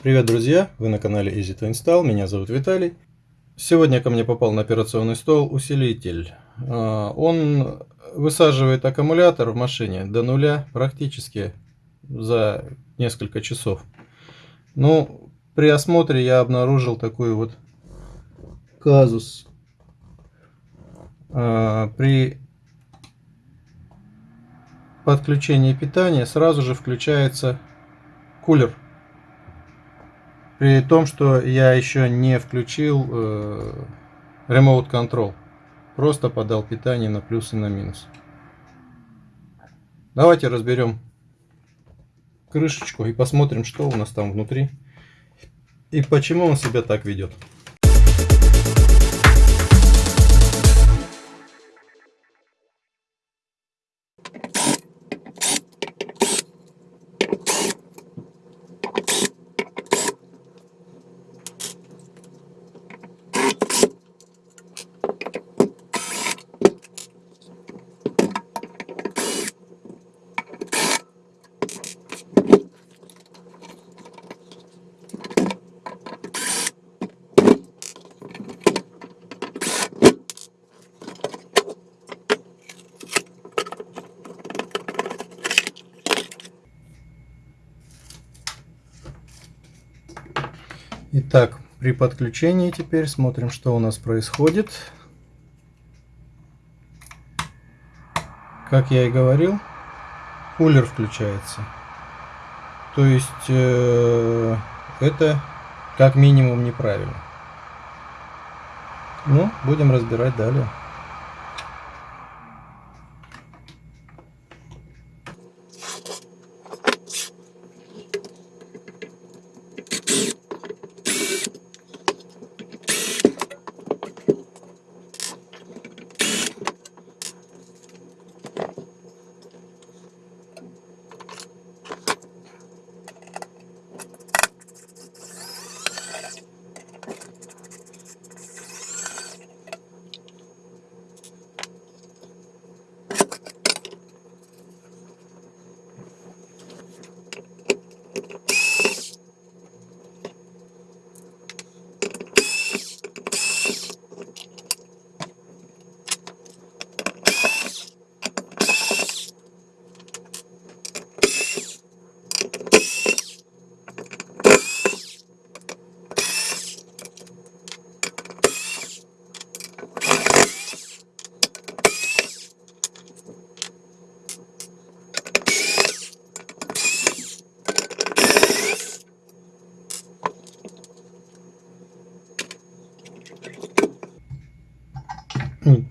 Привет, друзья! Вы на канале Easy to Install, меня зовут Виталий. Сегодня ко мне попал на операционный стол усилитель. А, он высаживает аккумулятор в машине до нуля практически за несколько часов. Ну, при осмотре я обнаружил такой вот казус. А, при подключении питания сразу же включается кулер при том, что я еще не включил э, Remote Control. Просто подал питание на плюс и на минус. Давайте разберем крышечку и посмотрим, что у нас там внутри. И почему он себя так ведет. Итак, при подключении теперь смотрим, что у нас происходит. Как я и говорил, кулер включается. То есть э, это как минимум неправильно. Ну, будем разбирать далее.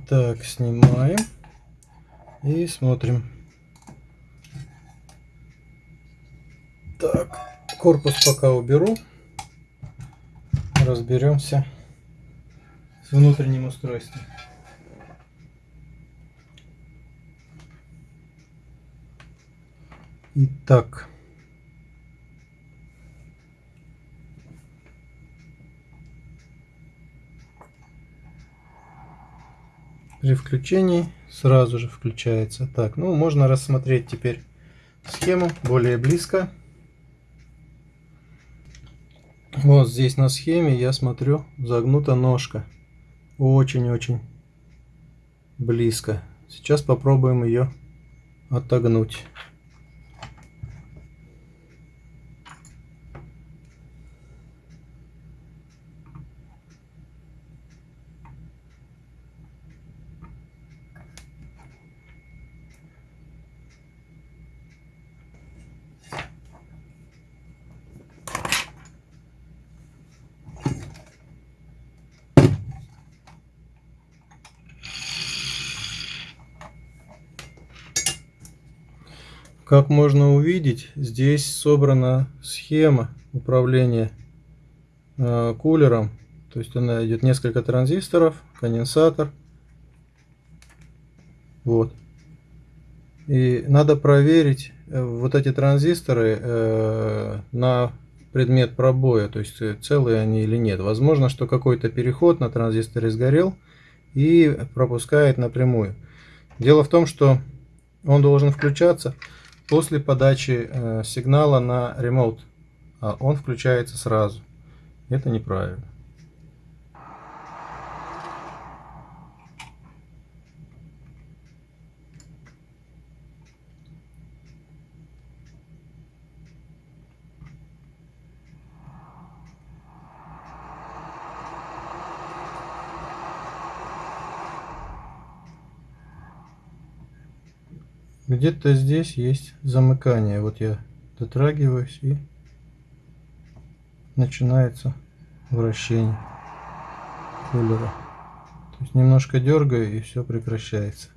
Так, снимаем и смотрим. Так, корпус пока уберу. Разберемся с внутренним устройством. Итак. При включении сразу же включается. Так, ну можно рассмотреть теперь схему более близко. Вот здесь на схеме я смотрю загнута ножка. Очень-очень близко. Сейчас попробуем ее отогнуть. Как можно увидеть, здесь собрана схема управления э, кулером. То есть она идет несколько транзисторов, конденсатор. Вот. И надо проверить э, вот эти транзисторы э, на предмет пробоя, то есть целые они или нет. Возможно, что какой-то переход на транзисторе сгорел и пропускает напрямую. Дело в том, что он должен включаться после подачи э, сигнала на Remote а он включается сразу. Это неправильно. Где-то здесь есть замыкание. Вот я дотрагиваюсь и начинается вращение кулера. То есть немножко дергаю и все прекращается.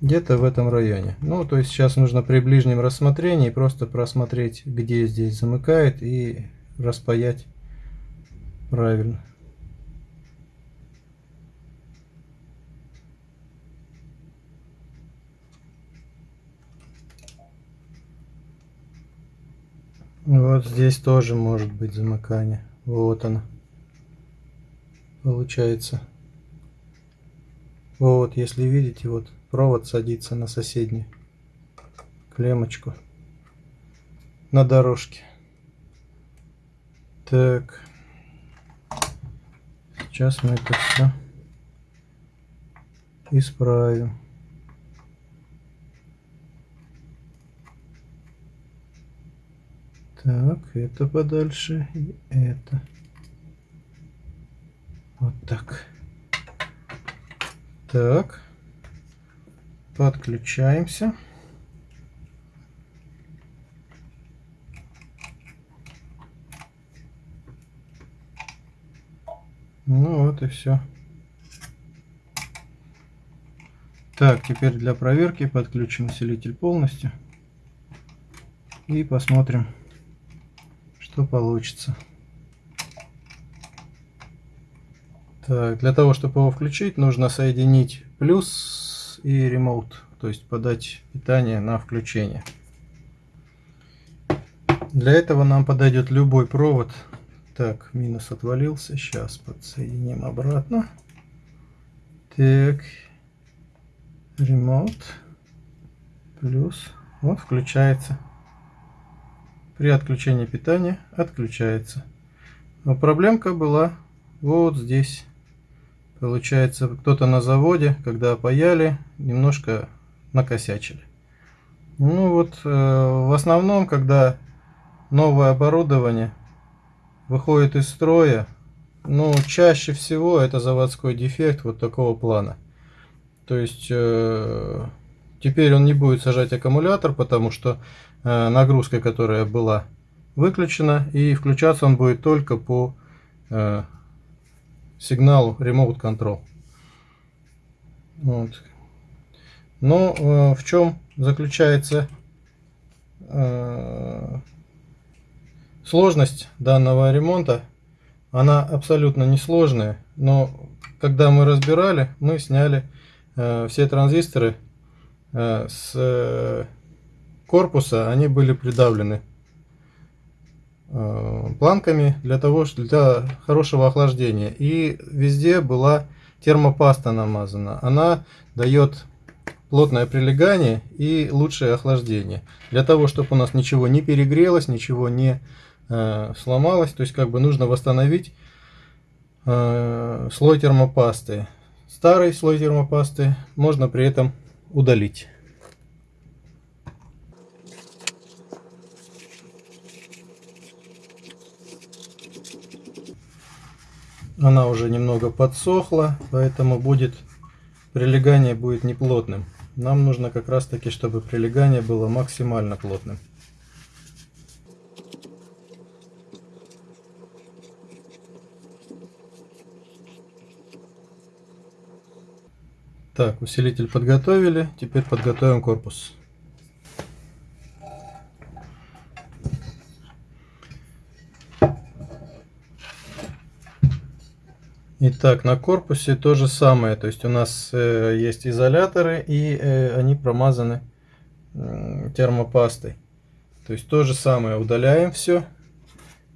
Где-то в этом районе. Ну, то есть сейчас нужно при ближнем рассмотрении просто просмотреть, где здесь замыкает и распаять правильно. Вот здесь тоже может быть замыкание. Вот оно. Получается. Вот, если видите, вот провод садится на соседнюю клеммочку на дорожке. Так. Сейчас мы это все исправим. Так, это подальше и это. Вот так. Так. Подключаемся. Ну вот и все. Так, теперь для проверки подключим усилитель полностью. И посмотрим, что получится. Так, для того, чтобы его включить, нужно соединить плюс и ремоут, то есть подать питание на включение. Для этого нам подойдет любой провод. Так, минус отвалился. Сейчас подсоединим обратно. Так, ремоут плюс. Вот включается при отключении питания отключается. Но проблемка была вот здесь. Получается, кто-то на заводе, когда паяли, немножко накосячили. Ну вот, э, в основном, когда новое оборудование выходит из строя, ну, чаще всего это заводской дефект вот такого плана. То есть, э, теперь он не будет сажать аккумулятор, потому что Э, нагрузкой, которая была выключена, и включаться он будет только по э, сигналу Remote Control. Вот. Но э, в чем заключается э, сложность данного ремонта? Она абсолютно несложная, но когда мы разбирали, мы сняли э, все транзисторы с корпуса они были придавлены э, планками для того, для хорошего охлаждения. И везде была термопаста намазана. Она дает плотное прилегание и лучшее охлаждение. Для того, чтобы у нас ничего не перегрелось, ничего не э, сломалось. То есть как бы нужно восстановить э, слой термопасты. Старый слой термопасты можно при этом удалить. Она уже немного подсохла, поэтому будет прилегание будет неплотным. Нам нужно как раз таки, чтобы прилегание было максимально плотным. Так, усилитель подготовили, теперь подготовим корпус. Итак, на корпусе то же самое. То есть у нас э, есть изоляторы и э, они промазаны э, термопастой. То есть то же самое. Удаляем все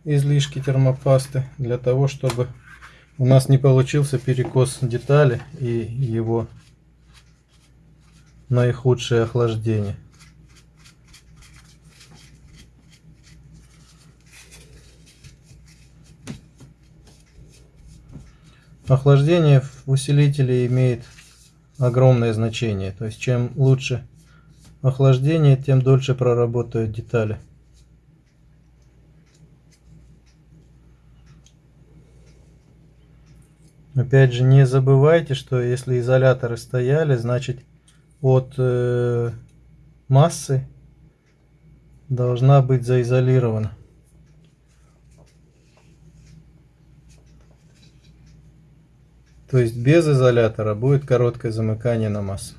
излишки термопасты для того, чтобы у нас не получился перекос детали и его наихудшее охлаждение. Охлаждение в усилителе имеет огромное значение. То есть чем лучше охлаждение, тем дольше проработают детали. Опять же, не забывайте, что если изоляторы стояли, значит от э, массы должна быть заизолирована. То есть без изолятора будет короткое замыкание на массу.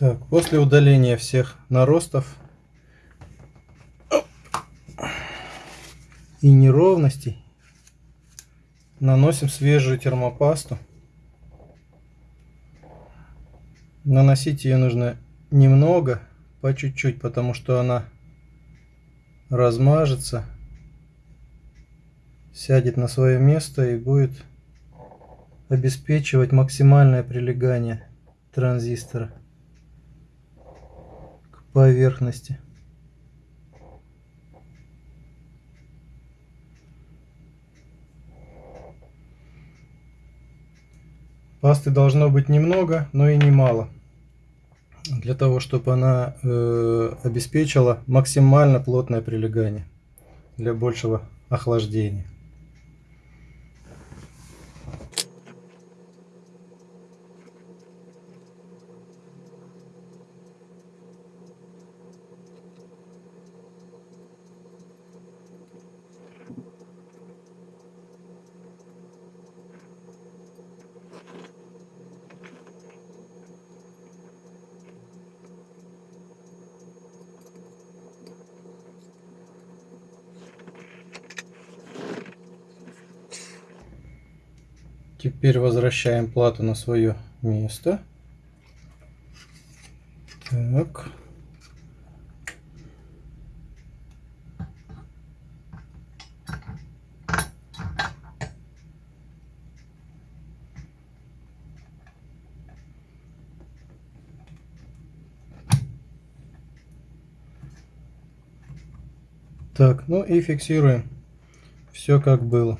Так, после удаления всех наростов и неровностей наносим свежую термопасту. Наносить ее нужно немного, по чуть-чуть, потому что она размажется, сядет на свое место и будет обеспечивать максимальное прилегание транзистора поверхности. Пасты должно быть немного, но и немало. Для того, чтобы она э, обеспечила максимально плотное прилегание для большего охлаждения. Теперь возвращаем плату на свое место. Так. Так, ну и фиксируем все как было.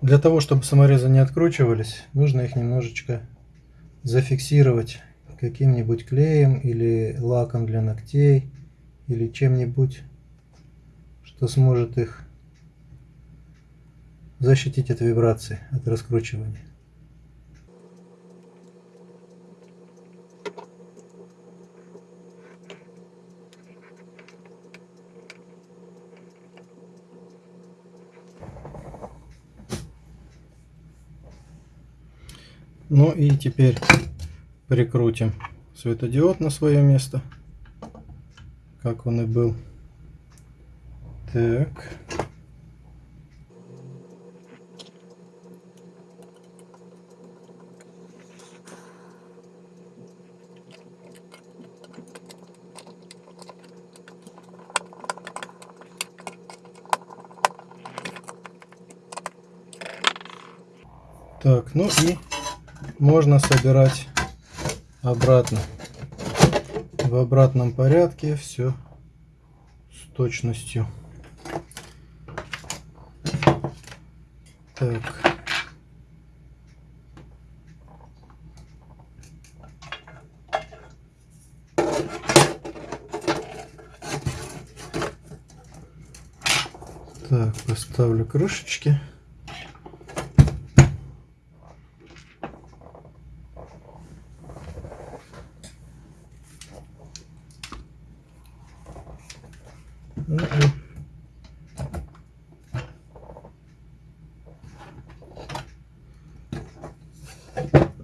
Для того, чтобы саморезы не откручивались, нужно их немножечко зафиксировать каким-нибудь клеем или лаком для ногтей или чем-нибудь, что сможет их защитить от вибрации, от раскручивания. Ну и теперь прикрутим светодиод на свое место, как он и был. Так. Так, ну и можно собирать обратно. В обратном порядке все с точностью. Так. Так, поставлю крышечки.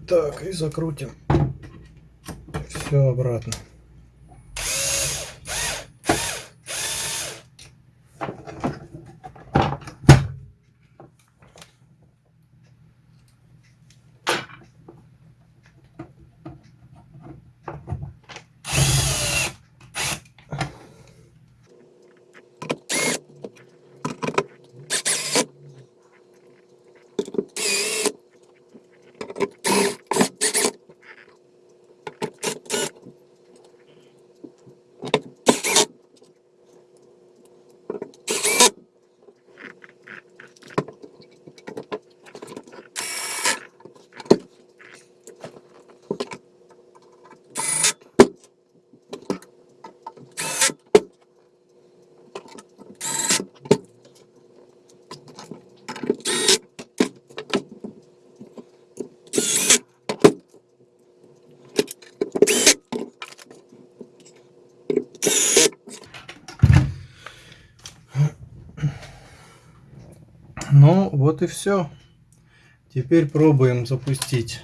Так, и закрутим все обратно. Ну, вот и все. Теперь пробуем запустить.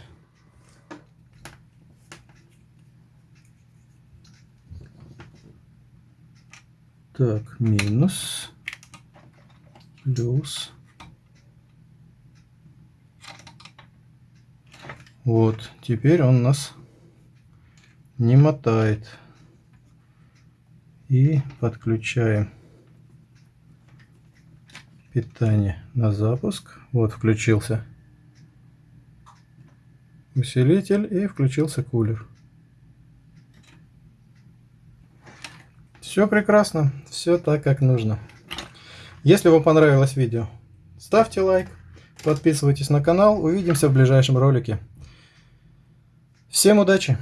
Так, минус, плюс. Вот, теперь он нас не мотает. И подключаем питание на запуск. Вот включился усилитель и включился кулер. Все прекрасно, все так как нужно. Если вам понравилось видео, ставьте лайк, подписывайтесь на канал, увидимся в ближайшем ролике. Всем удачи!